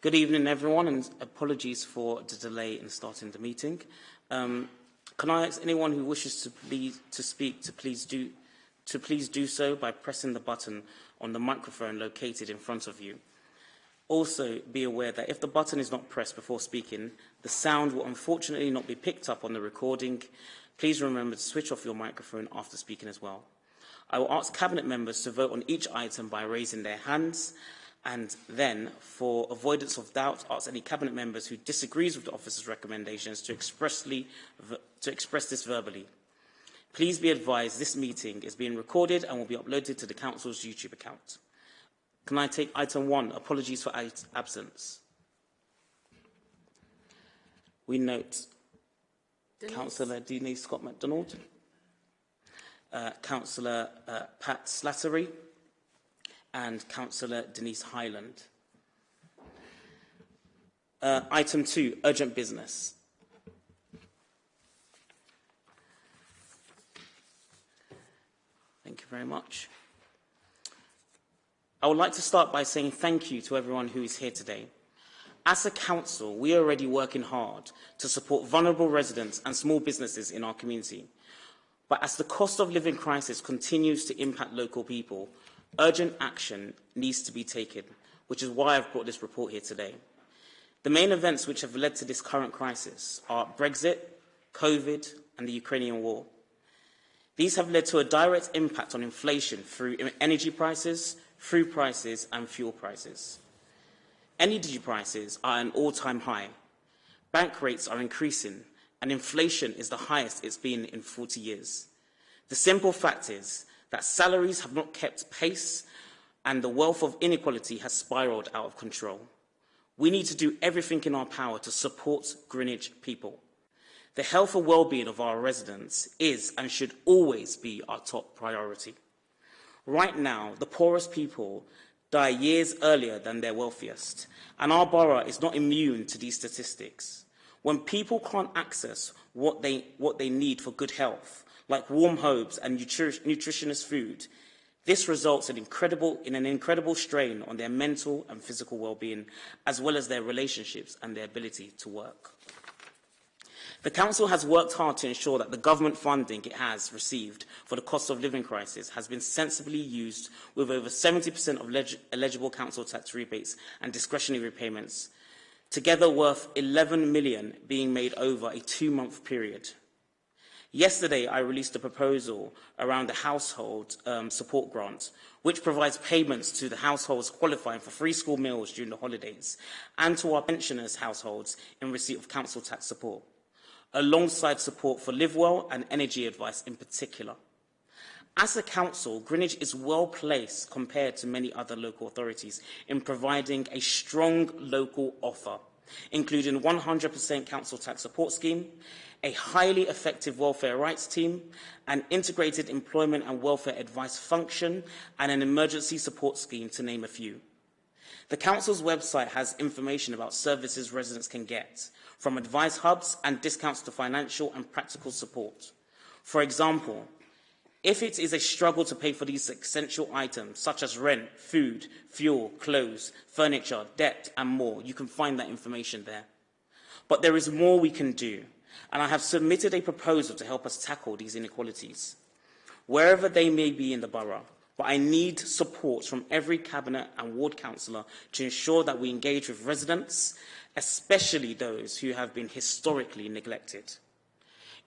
Good evening, everyone, and apologies for the delay in starting the meeting. Um, can I ask anyone who wishes to, please, to speak to please, do, to please do so by pressing the button on the microphone located in front of you. Also, be aware that if the button is not pressed before speaking, the sound will unfortunately not be picked up on the recording. Please remember to switch off your microphone after speaking as well. I will ask Cabinet members to vote on each item by raising their hands and then, for avoidance of doubt, ask any Cabinet members who disagrees with the officer's recommendations to, expressly, to express this verbally. Please be advised this meeting is being recorded and will be uploaded to the Council's YouTube account. Can I take item one, apologies for absence? We note Denise. Councillor Denise Scott McDonald, uh, Councillor uh, Pat Slattery, and Councillor Denise Hyland. Uh, item two, urgent business. Thank you very much. I would like to start by saying thank you to everyone who is here today. As a council, we are already working hard to support vulnerable residents and small businesses in our community. But as the cost of living crisis continues to impact local people, Urgent action needs to be taken, which is why I've brought this report here today. The main events which have led to this current crisis are Brexit, COVID, and the Ukrainian war. These have led to a direct impact on inflation through energy prices, food prices, and fuel prices. Energy prices are at an all-time high. Bank rates are increasing, and inflation is the highest it's been in 40 years. The simple fact is that salaries have not kept pace and the wealth of inequality has spiraled out of control. We need to do everything in our power to support Greenwich people. The health and well-being of our residents is and should always be our top priority. Right now, the poorest people die years earlier than their wealthiest, and our borough is not immune to these statistics. When people can't access what they, what they need for good health, like warm homes and nutri nutritious food. This results in, in an incredible strain on their mental and physical well-being, as well as their relationships and their ability to work. The Council has worked hard to ensure that the government funding it has received for the cost of living crisis has been sensibly used with over 70% of eligible council tax rebates and discretionary repayments, together worth 11 million being made over a two-month period. Yesterday, I released a proposal around the household um, support grant, which provides payments to the households qualifying for free school meals during the holidays and to our pensioners' households in receipt of council tax support, alongside support for Live Well and energy advice in particular. As a council, Greenwich is well placed compared to many other local authorities in providing a strong local offer including 100% council tax support scheme, a highly effective welfare rights team, an integrated employment and welfare advice function, and an emergency support scheme, to name a few. The Council's website has information about services residents can get, from advice hubs and discounts to financial and practical support. For example, if it is a struggle to pay for these essential items, such as rent, food, fuel, clothes, furniture, debt, and more, you can find that information there. But there is more we can do and I have submitted a proposal to help us tackle these inequalities, wherever they may be in the borough. But I need support from every cabinet and ward councillor to ensure that we engage with residents, especially those who have been historically neglected.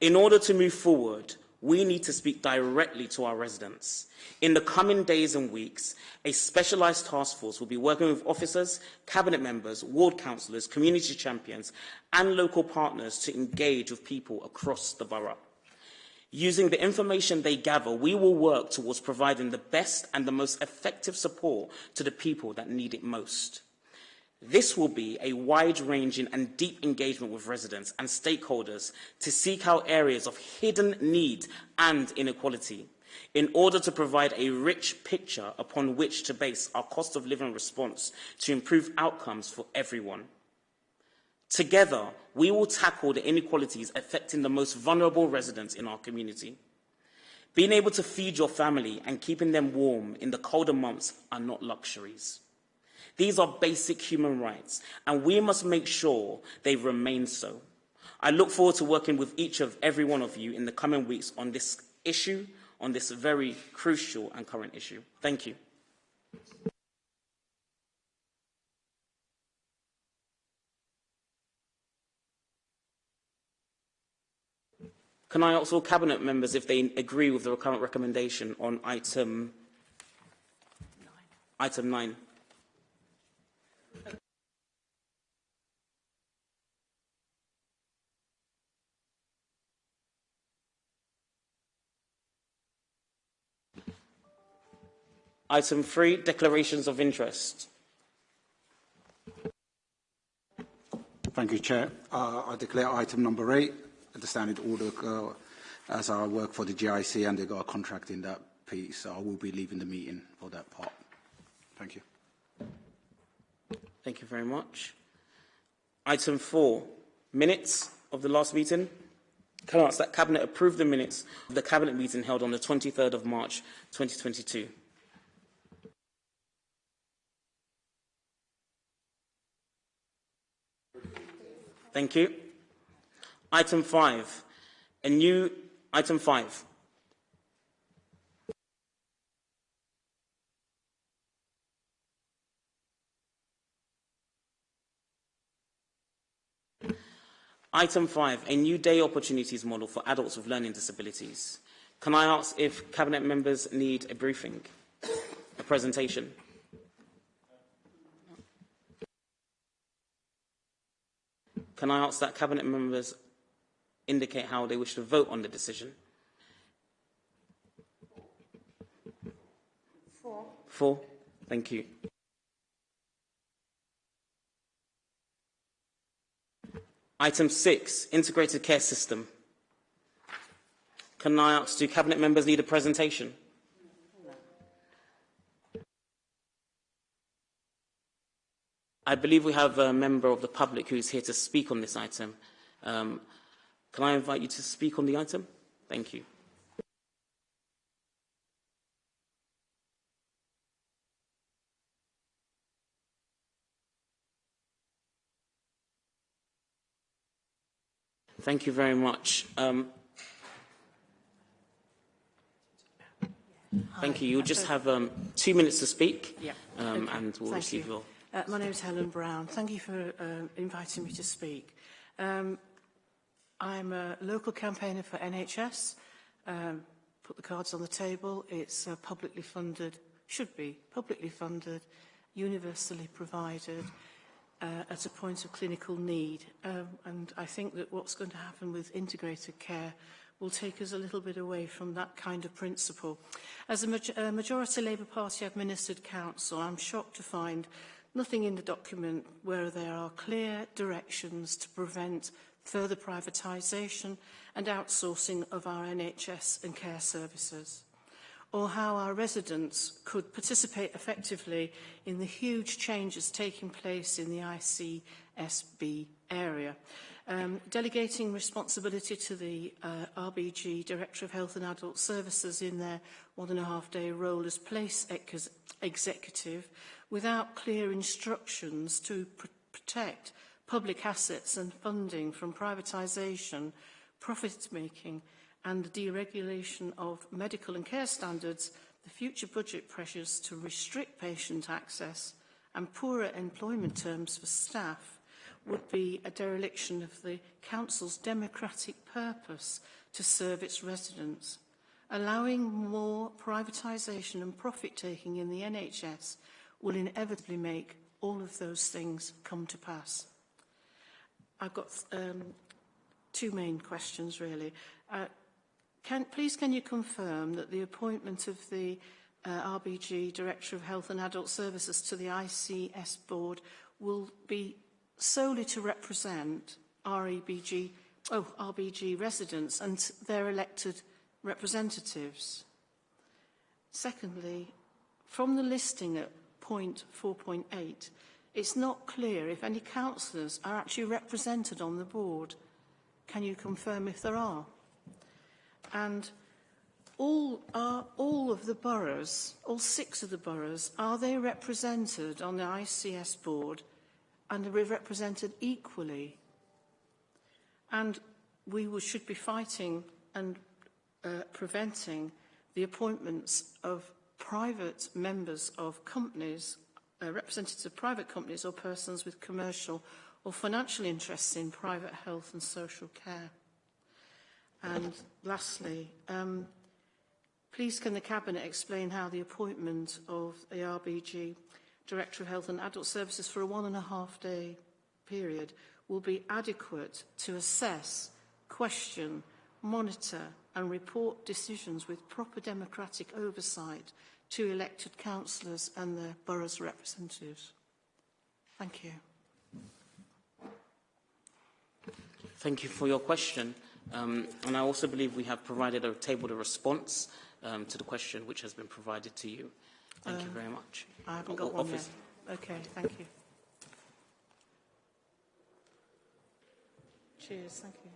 In order to move forward, we need to speak directly to our residents. In the coming days and weeks, a specialised task force will be working with officers, cabinet members, ward councillors, community champions and local partners to engage with people across the borough. Using the information they gather, we will work towards providing the best and the most effective support to the people that need it most. This will be a wide-ranging and deep engagement with residents and stakeholders to seek out areas of hidden need and inequality in order to provide a rich picture upon which to base our cost of living response to improve outcomes for everyone. Together, we will tackle the inequalities affecting the most vulnerable residents in our community. Being able to feed your family and keeping them warm in the colder months are not luxuries. These are basic human rights, and we must make sure they remain so. I look forward to working with each of every one of you in the coming weeks on this issue, on this very crucial and current issue. Thank you. Can I ask all Cabinet members if they agree with the current recommendation on item nine? Item 9. Item 3, declarations of interest. Thank you, Chair. Uh, I declare item number 8 the standard order uh, as I work for the GIC and they got a contract in that piece. So I will be leaving the meeting for that part. Thank you. Thank you very much. Item four, minutes of the last meeting. Can I ask that Cabinet approve the minutes of the Cabinet meeting held on the 23rd of March 2022? Thank you. Item 5. A new item 5. Item 5. A new day opportunities model for adults with learning disabilities. Can I ask if Cabinet members need a briefing, a presentation? Can I ask that Cabinet members indicate how they wish to vote on the decision. Four. Four. Thank you. Item six, integrated care system. Can I ask, do cabinet members need a presentation? I believe we have a member of the public who is here to speak on this item. Um, Can I invite you to speak on the item? Thank you. Thank you very much. Um, thank you. You'll just have um, two minutes to speak, yeah. um, okay. and we'll Thank receive you. your... Uh, my name is Helen Brown. Thank you for uh, inviting me to speak. Um, I'm a local campaigner for NHS. Um, put the cards on the table. It's uh, publicly funded, should be publicly funded, universally provided uh, at a point of clinical need. Um, and I think that what's going to happen with integrated care will take us a little bit away from that kind of principle. As a, ma a majority Labour Party administered council, I'm shocked to find nothing in the document where there are clear directions to prevent further privatisation and outsourcing of our NHS and care services. Or how our residents could participate effectively in the huge changes taking place in the ICSB area. Um, delegating responsibility to the uh, RBG, Director of Health and Adult Services, in their one and a half day role as place ex executive without clear instructions to pr protect public assets and funding from privatisation, profit-making and the deregulation of medical and care standards, the future budget pressures to restrict patient access and poorer employment terms for staff would be a dereliction of the Council's democratic purpose to serve its residents. Allowing more privatisation and profit-taking in the NHS will inevitably make all of those things come to pass. I've got um, two main questions, really. Uh, can, please, can you confirm that the appointment of the uh, RBG Director of Health and Adult Services to the ICS Board will be solely to represent REBG, oh, RBG residents and their elected representatives? Secondly, from the listing at point 4.8, It's not clear if any councillors are actually represented on the board. Can you confirm if there are? And all, are all of the boroughs, all six of the boroughs, are they represented on the ICS board and are they represented equally? And we should be fighting and uh, preventing the appointments of private members of companies, uh, representatives of private companies or persons with commercial or financial interests in private health and social care. And lastly, um, please can the Cabinet explain how the appointment of the RBG Director of Health and Adult Services for a one and a half day period will be adequate to assess, question, monitor and report decisions with proper democratic oversight to elected councillors and their borough's representatives. Thank you. Thank you for your question. Um, and I also believe we have provided a tabled a response um, to the question which has been provided to you. Thank Um, you very much. I haven't got one office- yet. Okay, thank you. Cheers, thank you.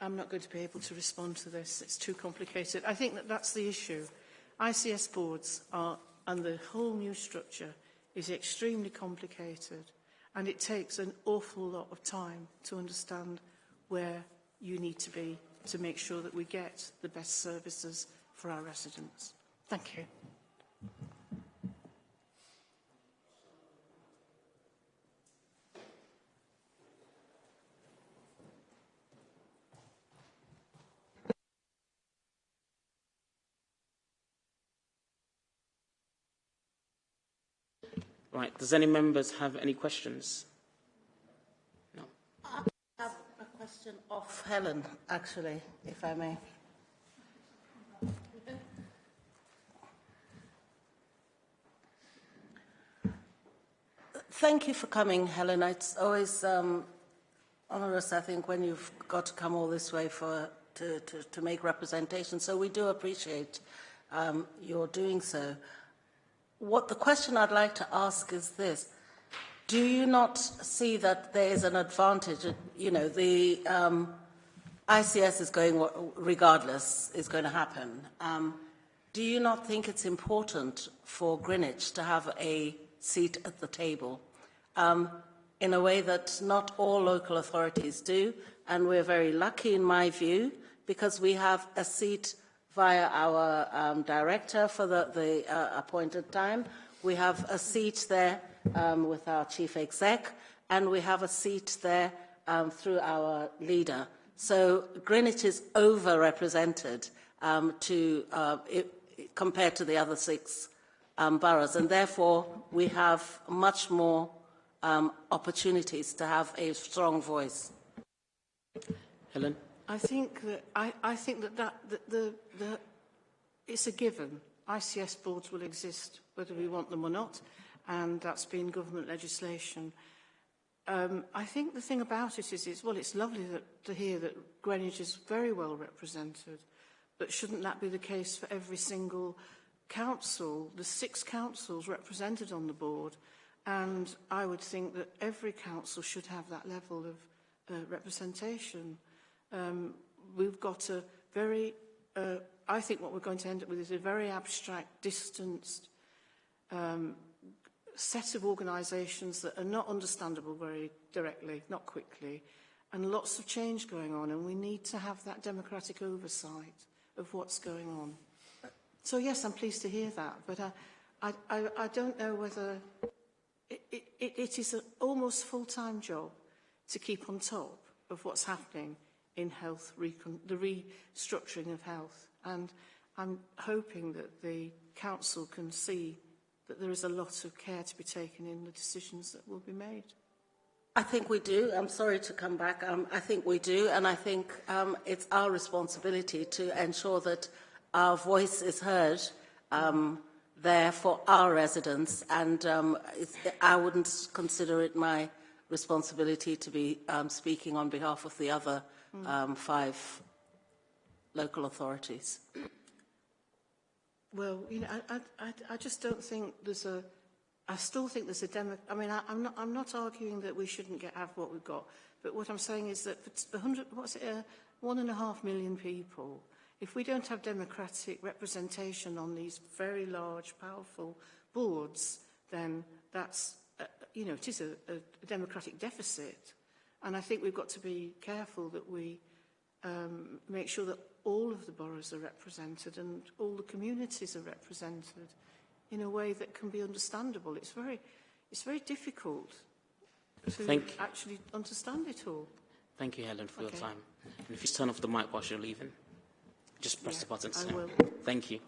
I'm not going to be able to respond to this. It's too complicated. I think that that's the issue. ICS boards are, and the whole new structure is extremely complicated and it takes an awful lot of time to understand where you need to be to make sure that we get the best services for our residents. Thank you. Right. Does any members have any questions? No. I have a question of Helen, actually, if I may. Thank you for coming, Helen. It's always um, onerous, I think, when you've got to come all this way for to, to, to make representation. So we do appreciate um, your doing so. What the question I'd like to ask is this. Do you not see that there is an advantage? You know, the um, ICS is going, regardless, is going to happen. Um, do you not think it's important for Greenwich to have a seat at the table um, in a way that not all local authorities do? And we're very lucky, in my view, because we have a seat via our um, director for the, the uh, appointed time. We have a seat there um, with our chief exec, and we have a seat there um, through our leader. So Greenwich is overrepresented um, to, uh, it, compared to the other six um, boroughs, and therefore we have much more um, opportunities to have a strong voice. Helen? I think that I, I think that, that, that the, the it's a given. ICS boards will exist whether we want them or not, and that's been government legislation. Um, I think the thing about it is, is well, it's lovely that, to hear that Greenwich is very well represented, but shouldn't that be the case for every single council, the six councils represented on the board? And I would think that every council should have that level of uh, representation. Um, we've got a very, uh, I think what we're going to end up with is a very abstract, distanced um, set of organisations that are not understandable very directly, not quickly, and lots of change going on, and we need to have that democratic oversight of what's going on. So yes, I'm pleased to hear that, but I, I, I, I don't know whether it, it, it is an almost full-time job to keep on top of what's happening in health, the restructuring of health. And I'm hoping that the council can see that there is a lot of care to be taken in the decisions that will be made. I think we do. I'm sorry to come back. Um, I think we do, and I think um, it's our responsibility to ensure that our voice is heard um, there for our residents, and um, I wouldn't consider it my responsibility to be um, speaking on behalf of the other um, five local authorities. Well, you know, I, I, I- I just don't think there's a, I still think there's a demo. I mean, I, I'm not. I'm not arguing that we shouldn't get have what we've got, but what I'm saying is that for 100, what's it, uh, one and a half million people, if we don't have democratic representation on these very large, powerful boards, then that's, uh, you know, it is a, a democratic deficit. And I think we've got to be careful that we um, make sure that all of the boroughs are represented and all the communities are represented in a way that can be understandable. It's very, it's very difficult to Thank- actually understand it all. Thank you, Helen, for Okay. your time. And if you turn off the mic whilst you're leaving, just press Yeah, the button. to I will. Thank you.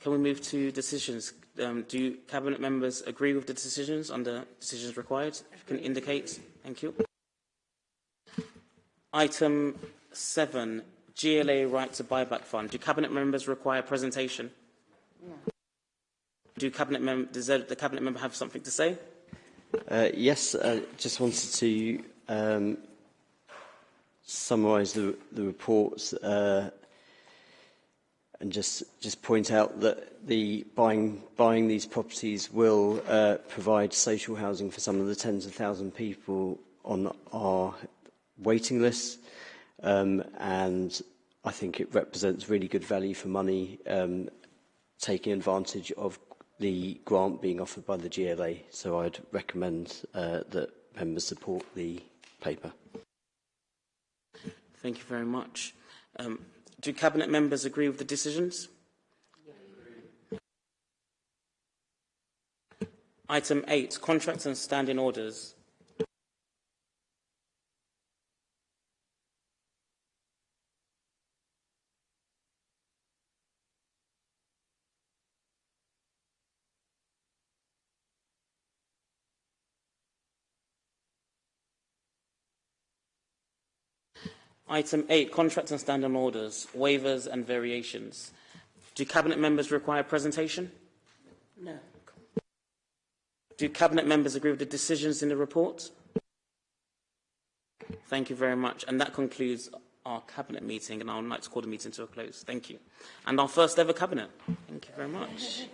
Can we move to decisions? Um, do cabinet members agree with the decisions under decisions required? If you can indicate. Thank you. Item seven, GLA right to buyback fund. Do cabinet members require presentation? Do cabinet mem- does the the cabinet member have something to say? Uh, yes, uh, just wanted to um, summarise the, the reports uh, and just just point out that the buying buying these properties will uh, provide social housing for some of the tens of thousand people on our waiting list, um, and I think it represents really good value for money, um, taking advantage of the grant being offered by the GLA. So I'd recommend uh, that members support the paper. Thank you very much. Um, do cabinet members agree with the decisions? Item 8, contracts and standing orders. Item 8, contracts and standing orders, waivers and variations. Do cabinet members require presentation? No. Do cabinet members agree with the decisions in the report? Thank you very much. And that concludes our cabinet meeting, and I would like to call the meeting to a close. Thank you. And our first ever cabinet. Thank you very much.